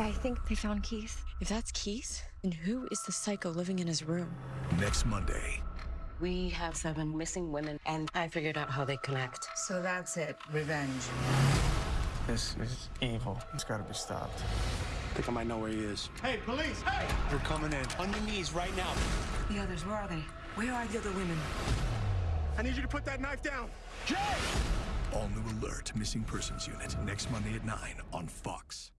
I think they found Keith. If that's Keith, then who is the psycho living in his room? Next Monday. We have seven missing women, and I figured out how they connect. So that's it. Revenge. This is evil. It's got to be stopped. I think I might know where he is. Hey, police! Hey! you're coming in. On your knees right now. The others, where are they? Where are the other women? I need you to put that knife down. Jay! All new alert, missing persons unit. Next Monday at 9 on Fox.